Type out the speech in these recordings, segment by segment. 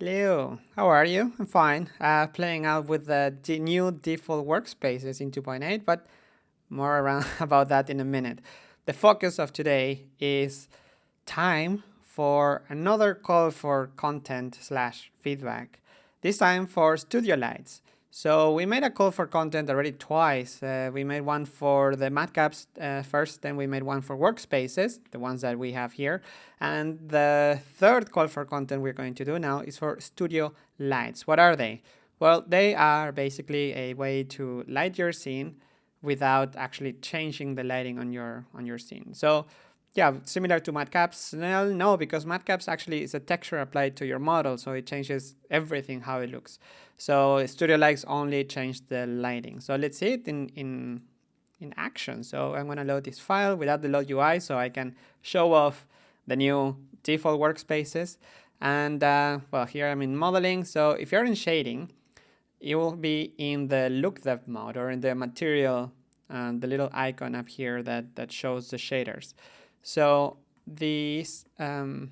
Hello, how are you? I'm fine. Uh, playing out with the new default workspaces in 2.8, but more around about that in a minute. The focus of today is time for another call for content slash feedback, this time for Studio Lights. So we made a call for content already twice. Uh, we made one for the matcaps uh, first, then we made one for workspaces, the ones that we have here. And the third call for content we're going to do now is for studio lights. What are they? Well, they are basically a way to light your scene without actually changing the lighting on your on your scene. So yeah, similar to matcaps. Well, no, because matcaps actually is a texture applied to your model, so it changes everything how it looks. So Studio Lights only change the lighting. So let's see it in in in action. So I'm gonna load this file without the load UI, so I can show off the new default workspaces. And uh, well, here I'm in modeling. So if you're in shading, you will be in the LookDev mode or in the material, uh, the little icon up here that that shows the shaders. So this, um,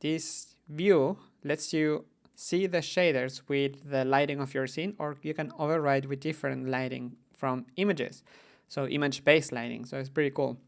this view lets you see the shaders with the lighting of your scene, or you can override with different lighting from images. So image-based lighting, so it's pretty cool.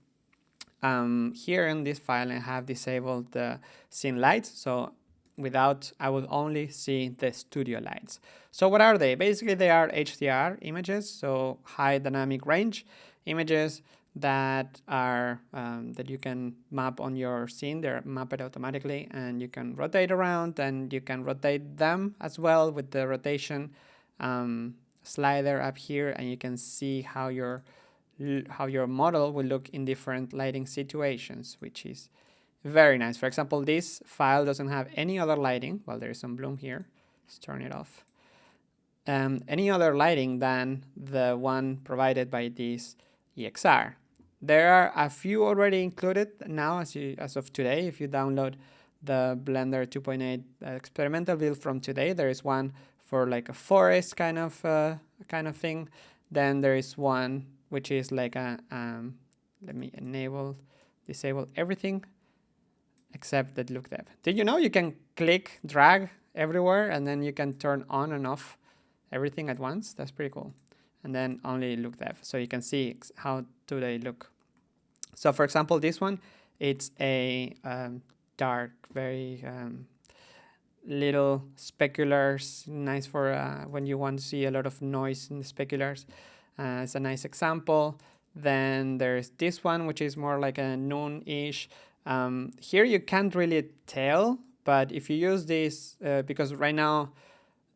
Um, here in this file, I have disabled the scene lights, so without, I will only see the studio lights. So what are they? Basically, they are HDR images, so high dynamic range images that are um, that you can map on your scene. They're mapped automatically, and you can rotate around, and you can rotate them as well with the rotation um, slider up here, and you can see how your how your model will look in different lighting situations, which is very nice. For example, this file doesn't have any other lighting. Well, there is some bloom here. Let's turn it off. Um, any other lighting than the one provided by this EXR. There are a few already included now as, you, as of today. If you download the Blender 2.8 experimental build from today, there is one for like a forest kind of uh, kind of thing. Then there is one which is like a um, let me enable disable everything except the LookDev. Did you know you can click drag everywhere and then you can turn on and off everything at once? That's pretty cool and then only look. So you can see how do they look. So for example, this one, it's a um, dark, very um, little speculars, nice for uh, when you want to see a lot of noise in the speculars. Uh, it's a nice example. Then there's this one, which is more like a noon-ish. Um, here you can't really tell, but if you use this, uh, because right now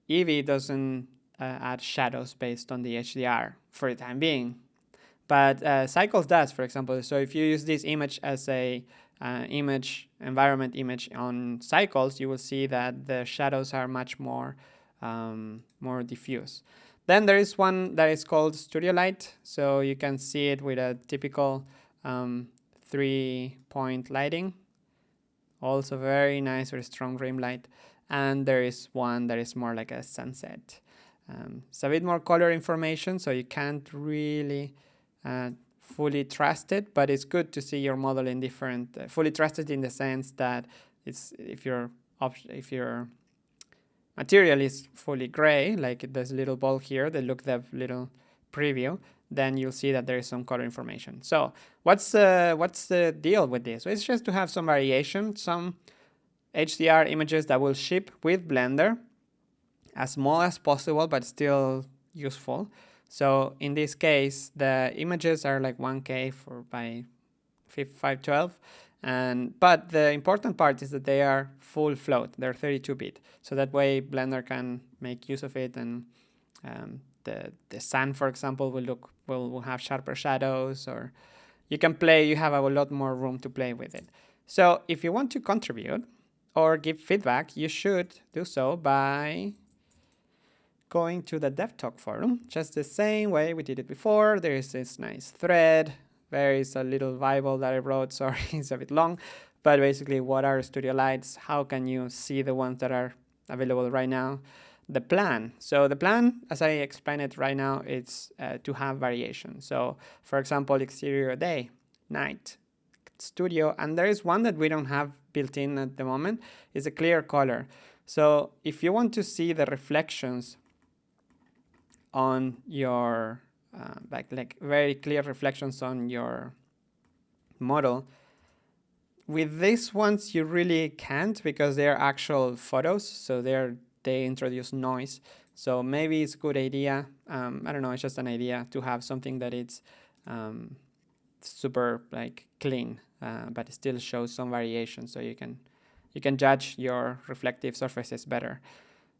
Eevee doesn't uh, add shadows based on the HDR for the time being. But uh, Cycles does, for example. So if you use this image as a uh, image, environment image on Cycles, you will see that the shadows are much more, um, more diffuse. Then there is one that is called Studio Light. So you can see it with a typical um, three-point lighting. Also very nice, very strong rim light. And there is one that is more like a sunset. Um, it's a bit more color information, so you can't really uh, fully trusted, but it's good to see your model in different, uh, fully trusted in the sense that it's if your if your material is fully gray, like this little ball here, the look the little preview, then you'll see that there is some color information. So what's uh, what's the deal with this? It's just to have some variation, some HDR images that will ship with Blender as small as possible, but still useful. So in this case, the images are like 1K for by 512. And, but the important part is that they are full float. They're 32-bit. So that way Blender can make use of it and um, the, the sun, for example, will look will, will have sharper shadows or you can play, you have a lot more room to play with it. So if you want to contribute or give feedback, you should do so by going to the DevTalk forum, just the same way we did it before. There is this nice thread. There is a little Bible that I wrote. Sorry, it's a bit long. But basically, what are Studio Lights? How can you see the ones that are available right now? The plan. So the plan, as I explained it right now, it's uh, to have variation. So for example, exterior day, night, studio, and there is one that we don't have built in at the moment, is a clear color. So if you want to see the reflections on your, uh, like, like very clear reflections on your model, with these ones you really can't because they're actual photos, so they're they introduce noise. So maybe it's a good idea. Um, I don't know. It's just an idea to have something that it's um, super like clean, uh, but it still shows some variation, so you can you can judge your reflective surfaces better.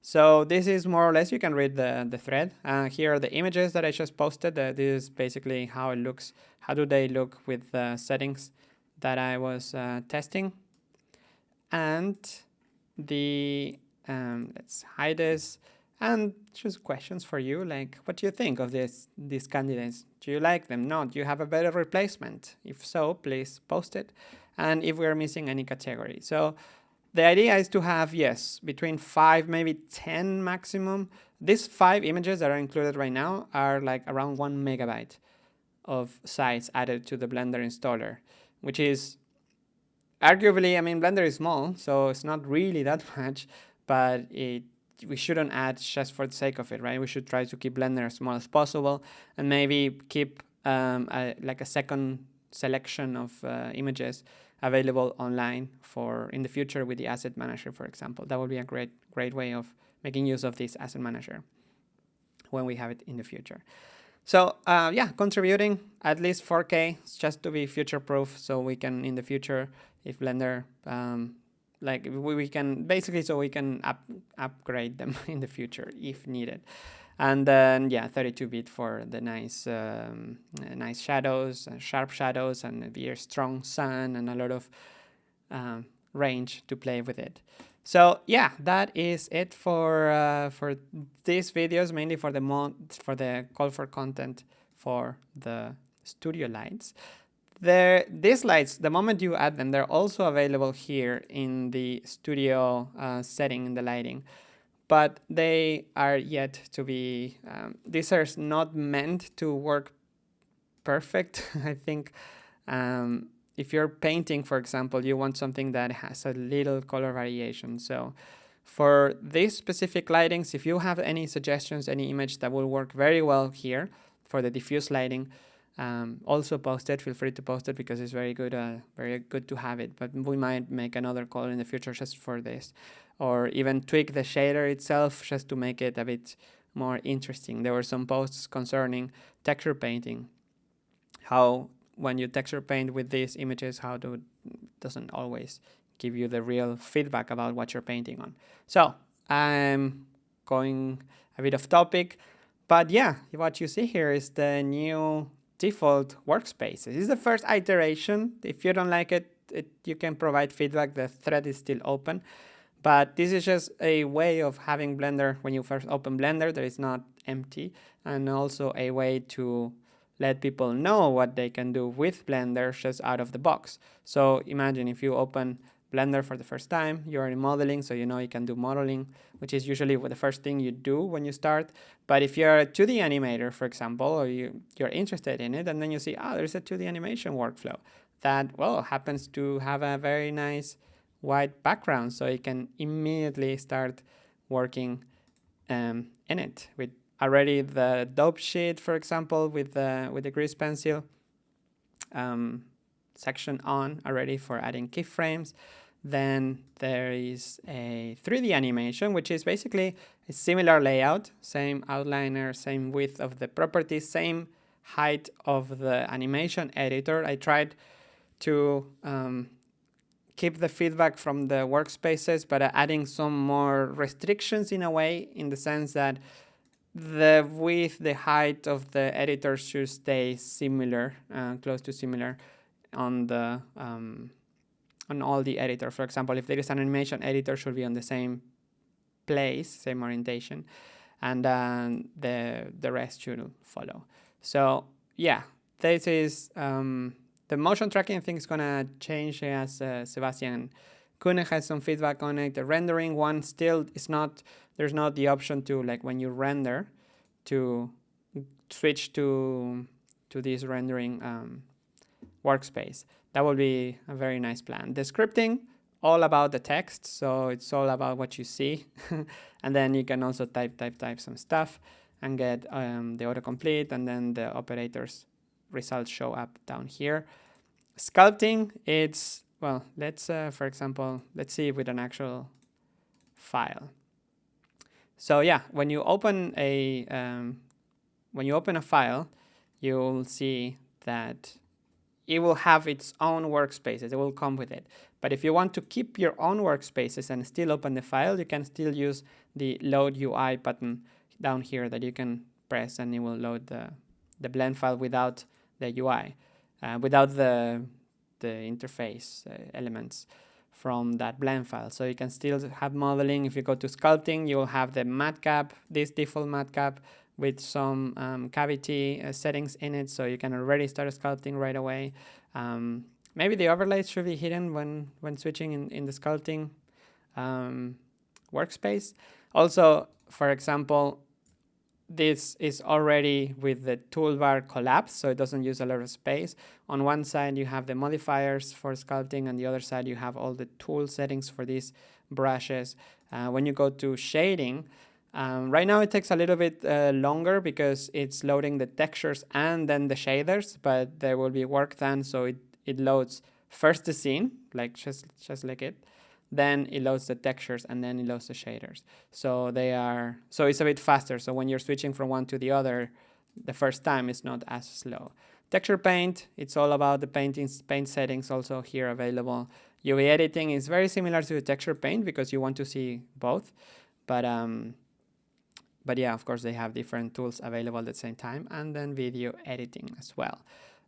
So this is more or less, you can read the, the thread. Uh, here are the images that I just posted. Uh, this is basically how it looks. How do they look with the settings that I was uh, testing? And the, um, let's hide this. And just questions for you, like, what do you think of this, these candidates? Do you like them? No, do you have a better replacement? If so, please post it. And if we're missing any category. So the idea is to have, yes, between five, maybe 10 maximum. These five images that are included right now are like around one megabyte of size added to the Blender installer, which is arguably, I mean, Blender is small, so it's not really that much, but it we shouldn't add just for the sake of it, right? We should try to keep Blender as small as possible and maybe keep um, a, like a second selection of uh, images available online for in the future with the asset manager, for example. That would be a great, great way of making use of this asset manager when we have it in the future. So uh, yeah, contributing at least 4K just to be future proof so we can in the future, if Blender, um, like we, we can basically so we can up, upgrade them in the future if needed and then yeah 32-bit for the nice um, nice shadows uh, sharp shadows and very strong sun and a lot of um, range to play with it. So yeah that is it for uh, for these videos mainly for the mod for the call for content for the studio lights. There, these lights, the moment you add them, they're also available here in the studio uh, setting in the lighting but they are yet to be, um, these are not meant to work perfect. I think um, if you're painting, for example, you want something that has a little color variation. So for these specific lightings, if you have any suggestions, any image that will work very well here for the diffuse lighting, um, also post it. Feel free to post it because it's very good, uh, very good to have it. But we might make another call in the future just for this or even tweak the shader itself just to make it a bit more interesting. There were some posts concerning texture painting, how when you texture paint with these images, how do doesn't always give you the real feedback about what you're painting on. So I'm going a bit off topic, but yeah, what you see here is the new default workspace. This is the first iteration. If you don't like it, it you can provide feedback. The thread is still open. But this is just a way of having Blender when you first open Blender that is not empty and also a way to let people know what they can do with Blender just out of the box. So imagine if you open Blender for the first time, you're in modeling, so you know you can do modeling, which is usually the first thing you do when you start. But if you're a 2D animator, for example, or you, you're interested in it, and then you see, oh, there's a 2D animation workflow that, well, happens to have a very nice white background so you can immediately start working um, in it with already the dope sheet, for example, with the, with the grease pencil um, section on already for adding keyframes. Then there is a 3D animation, which is basically a similar layout, same outliner, same width of the properties, same height of the animation editor. I tried to um, keep the feedback from the workspaces, but adding some more restrictions in a way, in the sense that the width, the height of the editor should stay similar, uh, close to similar on the um, on all the editor. For example, if there is an animation editor, should be on the same place, same orientation, and uh, the the rest should follow. So yeah, this is um, the motion tracking thing is gonna change as uh, Sebastian Koenig has some feedback on it. The rendering one still is not, there's not the option to like when you render to switch to to this rendering um, workspace. That will be a very nice plan. The scripting all about the text, so it's all about what you see. and then you can also type, type, type some stuff and get um, the autocomplete and then the operators results show up down here. Sculpting, it's, well, let's, uh, for example, let's see with an actual file. So yeah, when you open a, um, when you open a file, you'll see that it will have its own workspaces. It will come with it. But if you want to keep your own workspaces and still open the file, you can still use the load UI button down here that you can press and it will load the, the blend file without the UI, uh, without the, the interface uh, elements from that blend file. So you can still have modeling. If you go to sculpting, you'll have the matcap, this default matcap with some um, cavity uh, settings in it. So you can already start sculpting right away. Um, maybe the overlays should be hidden when, when switching in, in the sculpting um, workspace. Also, for example, this is already with the toolbar collapsed, so it doesn't use a lot of space. On one side, you have the modifiers for sculpting, and the other side, you have all the tool settings for these brushes. Uh, when you go to shading, um, right now it takes a little bit uh, longer because it's loading the textures and then the shaders, but there will be work done, so it, it loads first the scene, like just, just like it, then it loads the textures and then it loads the shaders. So they are so it's a bit faster. So when you're switching from one to the other, the first time it's not as slow. Texture paint, it's all about the painting paint settings also here available. UV editing is very similar to texture paint because you want to see both. But um, but yeah, of course they have different tools available at the same time and then video editing as well.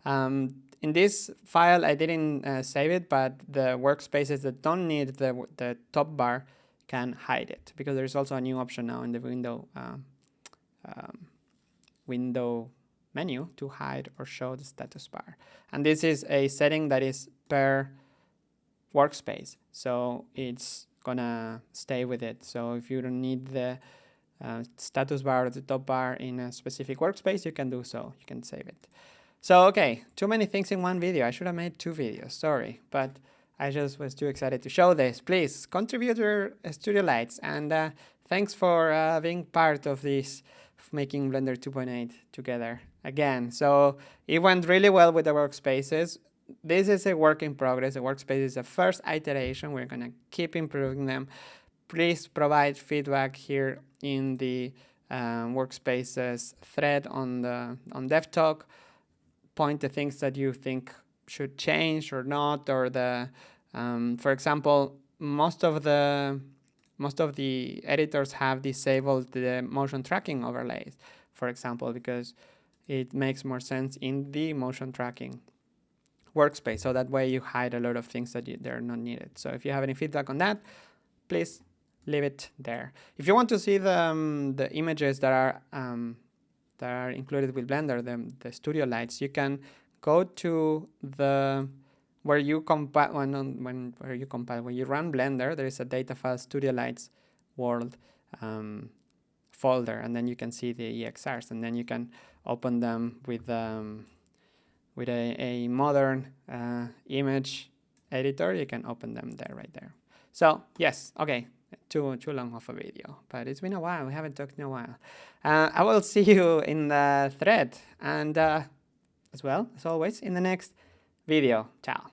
Um, in this file, I didn't uh, save it, but the workspaces that don't need the, the top bar can hide it because there's also a new option now in the window uh, um, window menu to hide or show the status bar. And this is a setting that is per workspace. So it's gonna stay with it. So if you don't need the uh, status bar the top bar in a specific workspace, you can do so. You can save it. So, okay, too many things in one video. I should have made two videos, sorry. But I just was too excited to show this. Please contribute your Studio Lights and uh, thanks for uh, being part of this making Blender 2.8 together again. So it went really well with the workspaces. This is a work in progress. The workspace is the first iteration. We're gonna keep improving them. Please provide feedback here in the um, workspaces thread on the on DevTalk point the things that you think should change or not, or the, um, for example, most of the most of the editors have disabled the motion tracking overlays, for example, because it makes more sense in the motion tracking workspace. So that way you hide a lot of things that you, they're not needed. So if you have any feedback on that, please leave it there. If you want to see the, um, the images that are um, that are included with Blender, the, the studio lights, you can go to the where you compile when, when where you compile when you run Blender, there is a data file studio lights world um, folder, and then you can see the EXRs, and then you can open them with um, with a, a modern uh, image editor. You can open them there, right there. So yes, okay, too too long of a video, but it's been a while. We haven't talked in a while. Uh, I will see you in the thread and uh, as well as always in the next video. Ciao.